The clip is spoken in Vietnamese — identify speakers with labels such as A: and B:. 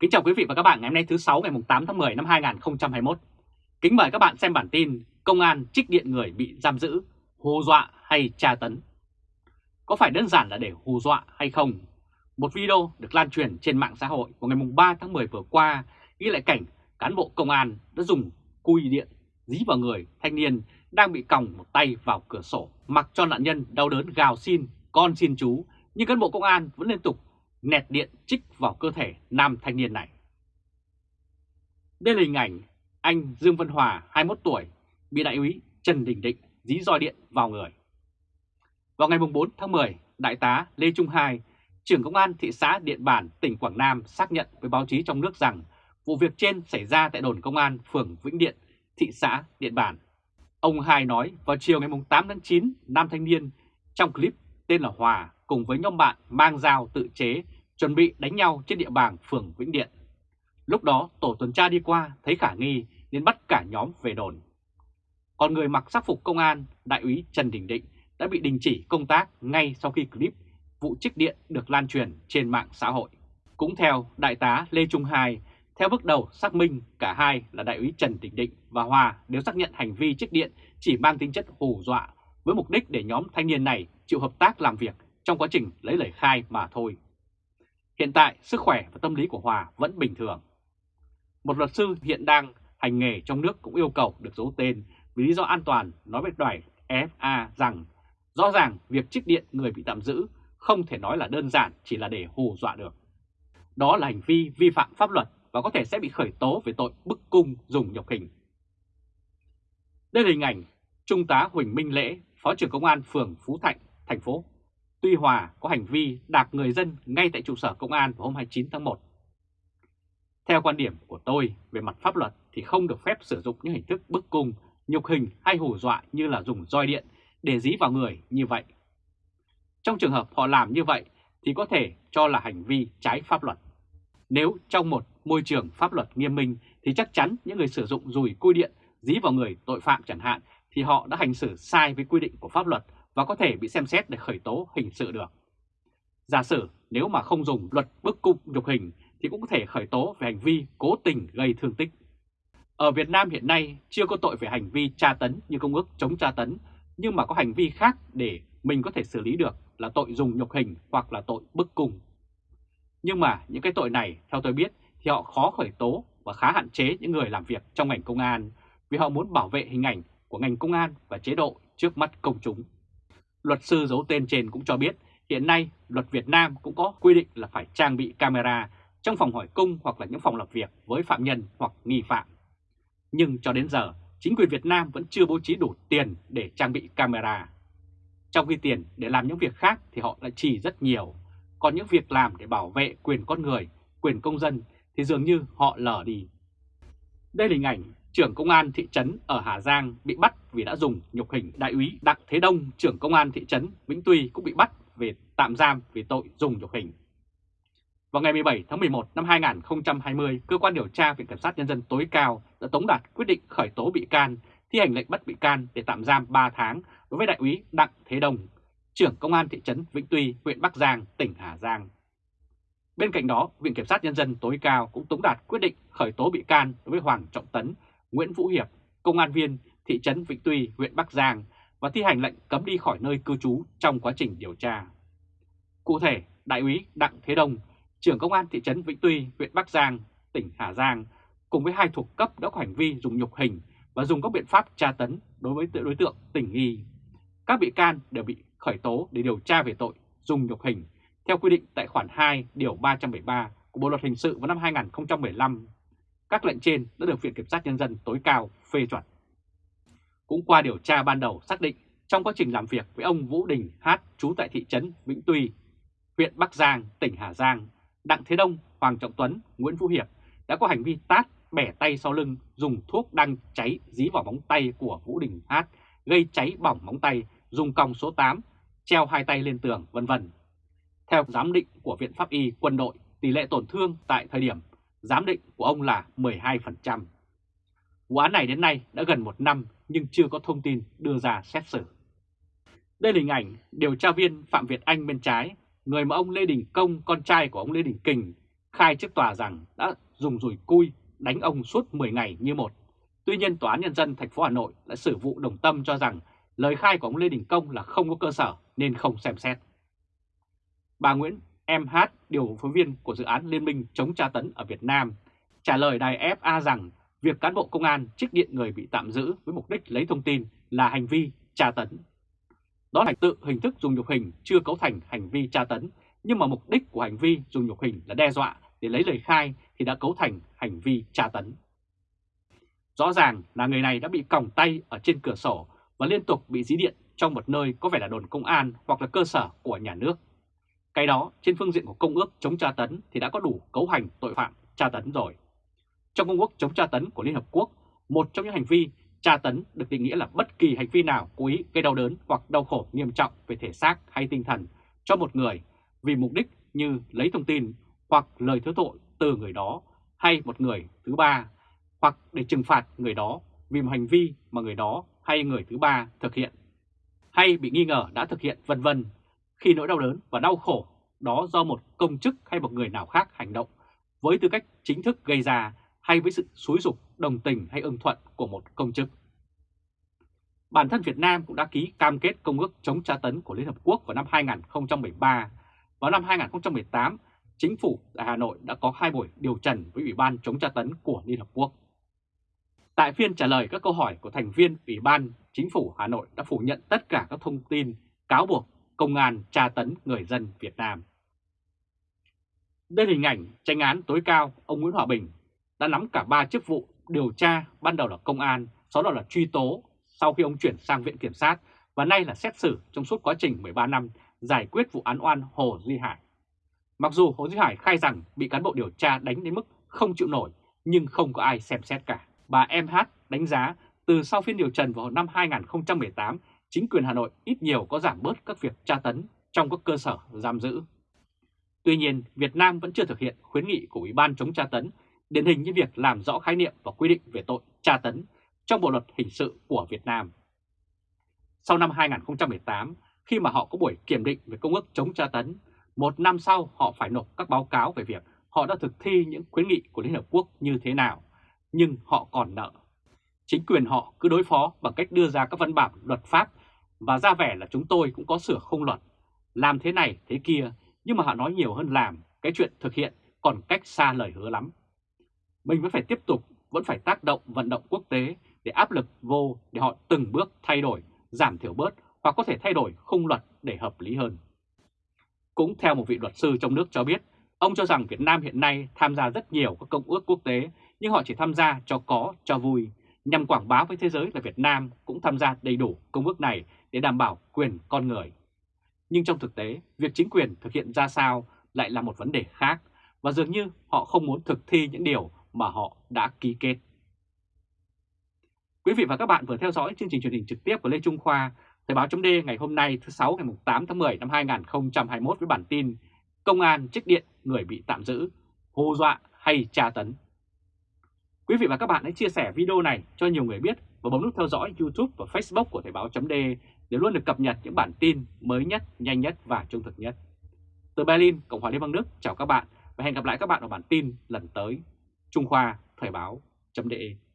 A: Kính chào quý vị và các bạn ngày hôm nay thứ 6 ngày 8 tháng 10 năm 2021. Kính mời các bạn xem bản tin Công an trích điện người bị giam giữ, hù dọa hay tra tấn. Có phải đơn giản là để hù dọa hay không? Một video được lan truyền trên mạng xã hội vào ngày 3 tháng 10 vừa qua ghi lại cảnh cán bộ công an đã dùng cùi điện dí vào người thanh niên đang bị còng một tay vào cửa sổ mặc cho nạn nhân đau đớn gào xin con xin chú nhưng cán bộ công an vẫn liên tục nẹt điện trích vào cơ thể nam thanh niên này. Đây là hình ảnh anh Dương Văn Hòa 21 tuổi bị đại úy Trần Đình Định dí roi điện vào người. Vào ngày 4 tháng 10, Đại tá Lê Trung Hai, trưởng công an thị xã Điện Bàn, tỉnh Quảng Nam xác nhận với báo chí trong nước rằng vụ việc trên xảy ra tại đồn công an phường Vĩnh Điện, thị xã Điện Bàn. Ông Hai nói vào chiều ngày 8 tháng 9, nam thanh niên trong clip tên là Hòa cùng với nhóm bạn mang dao tự chế chuẩn bị đánh nhau trên địa bàn phường Vĩnh Điện. Lúc đó tổ tuần tra đi qua thấy khả nghi nên bắt cả nhóm về đồn. Còn người mặc sắc phục công an, đại úy Trần Đình Định đã bị đình chỉ công tác ngay sau khi clip vụ trích điện được lan truyền trên mạng xã hội. Cũng theo Đại tá Lê Trung Hai, theo bước đầu xác minh cả hai là đại úy Trần Đình Định và Hòa đều xác nhận hành vi trích điện chỉ mang tính chất hù dọa với mục đích để nhóm thanh niên này chịu hợp tác làm việc trong quá trình lấy lời khai mà thôi. Hiện tại, sức khỏe và tâm lý của Hòa vẫn bình thường. Một luật sư hiện đang hành nghề trong nước cũng yêu cầu được giấu tên vì lý do an toàn nói với đoài FA rằng rõ ràng việc trích điện người bị tạm giữ không thể nói là đơn giản chỉ là để hù dọa được. Đó là hành vi vi phạm pháp luật và có thể sẽ bị khởi tố về tội bức cung dùng nhục hình. Đây là hình ảnh Trung tá Huỳnh Minh Lễ, Phó trưởng Công an phường Phú Thạnh, thành phố Tuy Hòa có hành vi đạp người dân ngay tại trụ sở công an vào hôm 29 tháng 1. Theo quan điểm của tôi về mặt pháp luật thì không được phép sử dụng những hình thức bức cung, nhục hình hay hù dọa như là dùng roi điện để dí vào người như vậy. Trong trường hợp họ làm như vậy thì có thể cho là hành vi trái pháp luật. Nếu trong một môi trường pháp luật nghiêm minh thì chắc chắn những người sử dụng dùi cui điện dí vào người tội phạm chẳng hạn thì họ đã hành xử sai với quy định của pháp luật và có thể bị xem xét để khởi tố hình sự được. Giả sử nếu mà không dùng luật bức cung nhục hình thì cũng có thể khởi tố về hành vi cố tình gây thương tích. Ở Việt Nam hiện nay chưa có tội về hành vi tra tấn như Công ước chống tra tấn, nhưng mà có hành vi khác để mình có thể xử lý được là tội dùng nhục hình hoặc là tội bức cung. Nhưng mà những cái tội này theo tôi biết thì họ khó khởi tố và khá hạn chế những người làm việc trong ngành công an vì họ muốn bảo vệ hình ảnh của ngành công an và chế độ trước mắt công chúng. Luật sư giấu tên trên cũng cho biết hiện nay luật Việt Nam cũng có quy định là phải trang bị camera trong phòng hỏi cung hoặc là những phòng làm việc với phạm nhân hoặc nghi phạm. Nhưng cho đến giờ, chính quyền Việt Nam vẫn chưa bố trí đủ tiền để trang bị camera. Trong khi tiền để làm những việc khác thì họ lại chỉ rất nhiều, còn những việc làm để bảo vệ quyền con người, quyền công dân thì dường như họ lờ đi. Đây là hình ảnh trưởng công an thị trấn ở Hà Giang bị bắt vì đã dùng nhục hình đại úy Đặng Thế Đông, trưởng công an thị trấn Vĩnh Tuy cũng bị bắt về tạm giam vì tội dùng nhục hình. Vào ngày 17 tháng 11 năm 2020, Cơ quan điều tra Viện Kiểm sát Nhân dân tối cao đã tống đạt quyết định khởi tố bị can, thi hành lệnh bắt bị can để tạm giam 3 tháng đối với đại úy Đặng Thế Đông, trưởng công an thị trấn Vĩnh Tuy, huyện Bắc Giang, tỉnh Hà Giang. Bên cạnh đó, Viện Kiểm sát Nhân dân tối cao cũng tống đạt quyết định khởi tố bị can đối với Hoàng Trọng Tấn, Nguyễn Vũ Hiệp, công an viên thị trấn Vĩnh Tuy, huyện Bắc Giang và thi hành lệnh cấm đi khỏi nơi cư trú trong quá trình điều tra. Cụ thể, Đại úy Đặng Thế Đông, trưởng công an thị trấn Vĩnh Tuy, huyện Bắc Giang, tỉnh Hà Giang, cùng với hai thuộc cấp đã có hành vi dùng nhục hình và dùng các biện pháp tra tấn đối với đối tượng tình nghi. Các bị can đều bị khởi tố để điều tra về tội dùng nhục hình theo quy định tại khoản 2 điều 373 của Bộ luật hình sự vào năm 2015 các lệnh trên đã được Viện Kiểm sát Nhân dân tối cao phê chuẩn. Cũng qua điều tra ban đầu xác định trong quá trình làm việc với ông Vũ Đình Hát trú tại thị trấn Vĩnh Tuy, huyện Bắc Giang, tỉnh Hà Giang, Đặng Thế Đông, Hoàng Trọng Tuấn, Nguyễn Vũ Hiệp đã có hành vi tát, bẻ tay sau lưng, dùng thuốc đang cháy dí vào móng tay của Vũ Đình Hát, gây cháy bỏng móng tay, dùng còng số 8, treo hai tay lên tường, vân vân. Theo giám định của Viện Pháp Y Quân đội, tỷ lệ tổn thương tại thời điểm giám định của ông là 12%. Vụ án này đến nay đã gần một năm nhưng chưa có thông tin đưa ra xét xử. Đây là hình ảnh điều tra viên Phạm Việt Anh bên trái, người mà ông Lê Đình Công, con trai của ông Lê Đình Kình, khai trước tòa rằng đã dùng rùi cui đánh ông suốt 10 ngày như một. Tuy nhiên Tòa án Nhân dân thành phố Hà Nội đã xử vụ đồng tâm cho rằng lời khai của ông Lê Đình Công là không có cơ sở nên không xem xét. Bà Nguyễn MH, điều phối viên của dự án Liên minh chống tra tấn ở Việt Nam, trả lời đài FA rằng việc cán bộ công an trích điện người bị tạm giữ với mục đích lấy thông tin là hành vi tra tấn. Đó là tự hình thức dùng nhục hình chưa cấu thành hành vi tra tấn, nhưng mà mục đích của hành vi dùng nhục hình là đe dọa để lấy lời khai thì đã cấu thành hành vi tra tấn. Rõ ràng là người này đã bị còng tay ở trên cửa sổ và liên tục bị dí điện trong một nơi có vẻ là đồn công an hoặc là cơ sở của nhà nước. Cái đó trên phương diện của công ước chống tra tấn thì đã có đủ cấu hành tội phạm tra tấn rồi. Trong công ước chống tra tấn của Liên Hợp Quốc, một trong những hành vi tra tấn được định nghĩa là bất kỳ hành vi nào cố ý gây đau đớn hoặc đau khổ nghiêm trọng về thể xác hay tinh thần cho một người vì mục đích như lấy thông tin hoặc lời thứ tội từ người đó hay một người thứ ba hoặc để trừng phạt người đó vì một hành vi mà người đó hay người thứ ba thực hiện hay bị nghi ngờ đã thực hiện vân vân. Khi nỗi đau đớn và đau khổ đó do một công chức hay một người nào khác hành động với tư cách chính thức gây ra hay với sự xúi dục đồng tình hay ưng thuận của một công chức. Bản thân Việt Nam cũng đã ký cam kết Công ước chống tra tấn của Liên Hợp Quốc vào năm 2013. Vào năm 2018, Chính phủ tại Hà Nội đã có hai buổi điều trần với Ủy ban chống tra tấn của Liên Hợp Quốc. Tại phiên trả lời các câu hỏi của thành viên Ủy ban, Chính phủ Hà Nội đã phủ nhận tất cả các thông tin cáo buộc công an tra tấn người dân Việt Nam. Đây là hình ảnh tranh án tối cao ông Nguyễn Hòa Bình đã nắm cả ba chức vụ điều tra ban đầu là công an, sau đó là truy tố sau khi ông chuyển sang Viện Kiểm sát và nay là xét xử trong suốt quá trình 13 năm giải quyết vụ án oan Hồ Duy Hải. Mặc dù Hồ Duy Hải khai rằng bị cán bộ điều tra đánh đến mức không chịu nổi nhưng không có ai xem xét cả. Bà MH đánh giá từ sau phiên điều trần vào năm 2018, chính quyền Hà Nội ít nhiều có giảm bớt các việc tra tấn trong các cơ sở giam giữ. Tuy nhiên, Việt Nam vẫn chưa thực hiện khuyến nghị của Ủy ban chống tra tấn điển hình như việc làm rõ khái niệm và quy định về tội tra tấn trong Bộ Luật Hình sự của Việt Nam. Sau năm 2018, khi mà họ có buổi kiểm định về công ước chống tra tấn, một năm sau họ phải nộp các báo cáo về việc họ đã thực thi những khuyến nghị của Liên Hợp Quốc như thế nào, nhưng họ còn nợ. Chính quyền họ cứ đối phó bằng cách đưa ra các văn bản luật pháp và ra vẻ là chúng tôi cũng có sửa không luật, làm thế này thế kia, nhưng mà họ nói nhiều hơn làm, cái chuyện thực hiện còn cách xa lời hứa lắm mình vẫn phải tiếp tục, vẫn phải tác động vận động quốc tế để áp lực vô để họ từng bước thay đổi, giảm thiểu bớt hoặc có thể thay đổi khung luật để hợp lý hơn. Cũng theo một vị luật sư trong nước cho biết, ông cho rằng Việt Nam hiện nay tham gia rất nhiều các công ước quốc tế nhưng họ chỉ tham gia cho có, cho vui, nhằm quảng bá với thế giới là Việt Nam cũng tham gia đầy đủ công ước này để đảm bảo quyền con người. Nhưng trong thực tế, việc chính quyền thực hiện ra sao lại là một vấn đề khác và dường như họ không muốn thực thi những điều mà họ đã ký kết. Quý vị và các bạn vừa theo dõi chương trình truyền hình trực tiếp của Lê Trung Khoa, Thời báo chấm ngày hôm nay thứ 6 ngày 8 tháng 10 năm 2021 với bản tin Công an trích điện người bị tạm giữ, hô dọa hay tra tấn. Quý vị và các bạn hãy chia sẻ video này cho nhiều người biết và bấm nút theo dõi YouTube và Facebook của Thời báo chấm để luôn được cập nhật những bản tin mới nhất, nhanh nhất và trung thực nhất. Từ Berlin, Cộng hòa Liên bang Đức, chào các bạn và hẹn gặp lại các bạn ở bản tin lần tới. Trung Khoa Thời báo.de